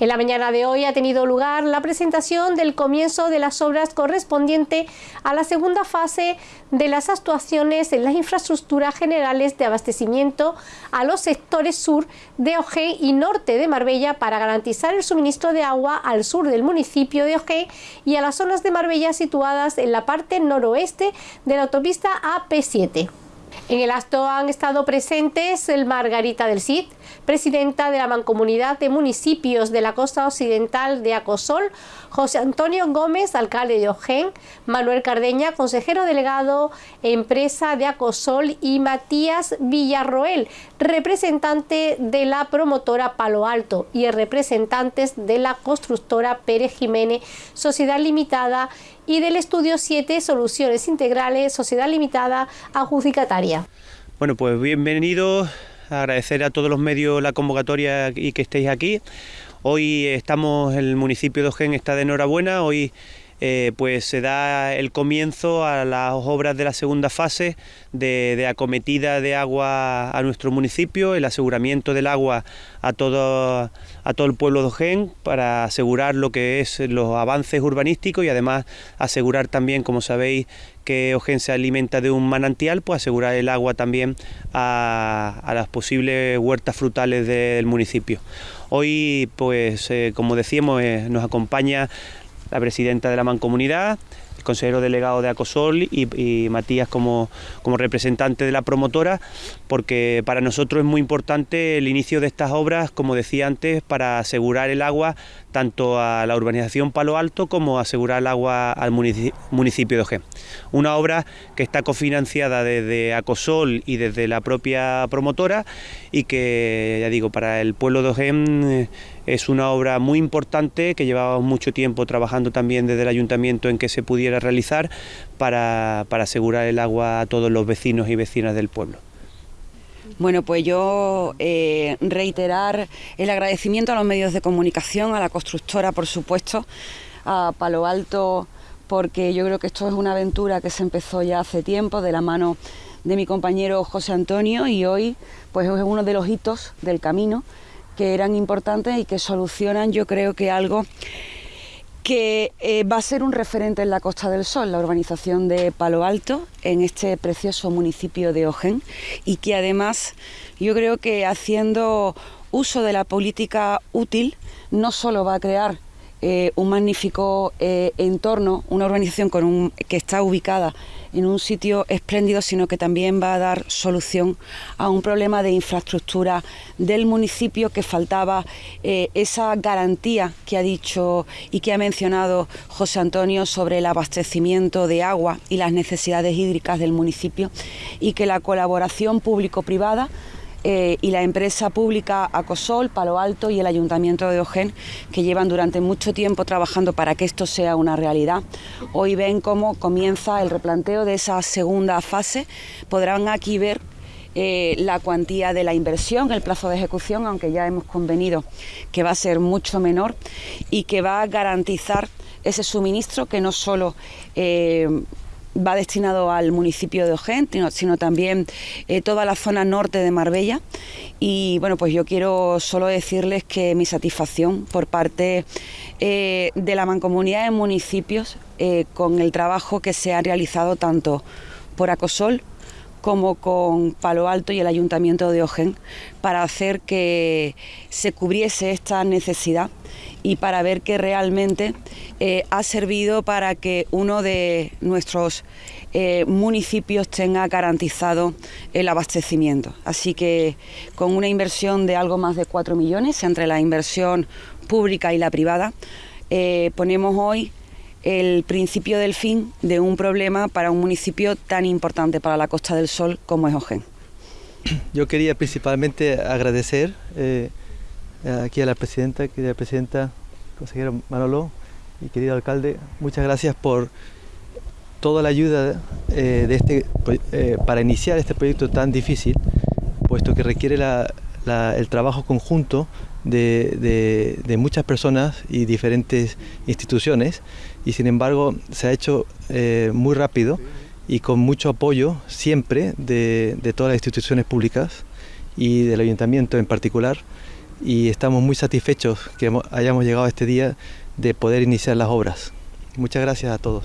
En la mañana de hoy ha tenido lugar la presentación del comienzo de las obras correspondiente a la segunda fase de las actuaciones en las infraestructuras generales de abastecimiento a los sectores sur de Ojén y norte de Marbella para garantizar el suministro de agua al sur del municipio de Ojén y a las zonas de Marbella situadas en la parte noroeste de la autopista AP7. En el acto han estado presentes el Margarita del Cid, presidenta de la Mancomunidad de Municipios de la Costa Occidental de Acosol, José Antonio Gómez, alcalde de Ojén, Manuel Cardeña, consejero delegado empresa de Acosol y Matías Villarroel, representante de la promotora Palo Alto y representantes de la constructora Pérez Jiménez, Sociedad Limitada y del Estudio 7 Soluciones Integrales, Sociedad Limitada Adjudicataria. Bueno, pues bienvenidos, agradecer a todos los medios la convocatoria y que estéis aquí. Hoy estamos, el municipio de Ojén está de enhorabuena, hoy eh, pues se da el comienzo a las obras de la segunda fase de, acometida de agua a nuestro municipio, el aseguramiento del agua a todo, a todo el pueblo de Ojén para asegurar lo que es los avances urbanísticos y además asegurar también, como sabéis, que Ojén se alimenta de un manantial, pues asegurar el agua también a, las posibles huertas frutales del municipio. Hoy, pues eh, como decíamos, eh, nos acompaña la presidenta de la Mancomunidad, el consejero delegado de Acosol y, Matías como, como, representante de la promotora, porque para nosotros es muy importante el inicio de estas obras, como decía antes, para asegurar el agua tanto a la urbanización Palo Alto como asegurar el agua al municipio de Ojén. Una obra que está cofinanciada desde Acosol y desde la propia promotora y que, ya digo, para el pueblo de Ojén eh, es una obra muy importante que llevábamos mucho tiempo trabajando también desde el ayuntamiento en que se pudiera realizar para, asegurar el agua a todos los vecinos y vecinas del pueblo. Bueno, pues yo eh, reiterar el agradecimiento a los medios de comunicación, a la constructora, por supuesto, a Palo Alto, porque yo creo que esto es una aventura que se empezó ya hace tiempo de la mano de mi compañero José Antonio y hoy pues es uno de los hitos del camino que eran importantes y que solucionan yo creo que algo que eh, va a ser un referente en la Costa del Sol, la urbanización de Palo Alto, en este precioso municipio de Ojén, y que además yo creo que haciendo uso de la política útil no solo va a crear eh, un magnífico eh, entorno, una urbanización con un, que está ubicada en un sitio espléndido, sino que también va a dar solución a un problema de infraestructura del municipio que faltaba eh, esa garantía que ha dicho y que ha mencionado José Antonio sobre el abastecimiento de agua y las necesidades hídricas del municipio y que la colaboración público-privada eh, y la empresa pública Acosol, Palo Alto y el Ayuntamiento de Ojén, que llevan durante mucho tiempo trabajando para que esto sea una realidad. Hoy ven cómo comienza el replanteo de esa segunda fase. Podrán aquí ver eh, la cuantía de la inversión, el plazo de ejecución, aunque ya hemos convenido que va a ser mucho menor y que va a garantizar ese suministro que no solo eh, va destinado al municipio de Ojén, sino también eh, toda la zona norte de Marbella. Y bueno, pues yo quiero solo decirles que mi satisfacción por parte eh, de la mancomunidad de municipios eh, con el trabajo que se ha realizado tanto por Acosol como con Palo Alto y el Ayuntamiento de Ojén para hacer que se cubriese esta necesidad y para ver que realmente eh, ha servido para que uno de nuestros eh, municipios tenga garantizado el abastecimiento. Así que con una inversión de algo más de 4 millones entre la inversión pública y la privada, eh, ponemos hoy el principio del fin de un problema para un municipio tan importante para la Costa del Sol como es Ojén. Yo quería principalmente agradecer aquí a la presidenta, querida presidenta, consejero Manolo y querido alcalde, muchas gracias por toda la ayuda eh, de este, eh, para iniciar este proyecto tan difícil, puesto que requiere el trabajo conjunto de, muchas personas y diferentes instituciones y sin embargo se ha hecho eh, muy rápido y con mucho apoyo siempre de, todas las instituciones públicas y del ayuntamiento en particular y estamos muy satisfechos que hayamos llegado a este día de poder iniciar las obras. Muchas gracias a todos.